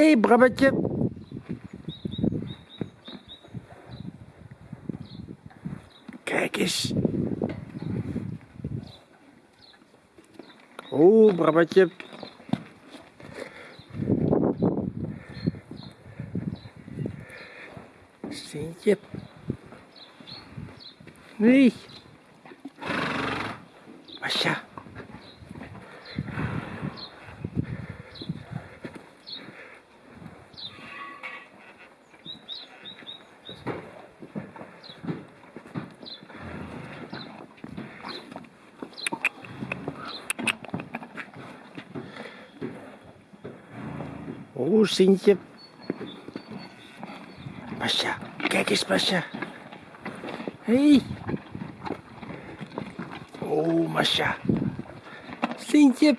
Hé, hey, Brabbetje. Kijk eens. Oh, Brabbetje. Sintje. Nee. Masha. Oh, Sintje. Masha, kijk eens, Masha. Hey. Oh, Masha. Sintje.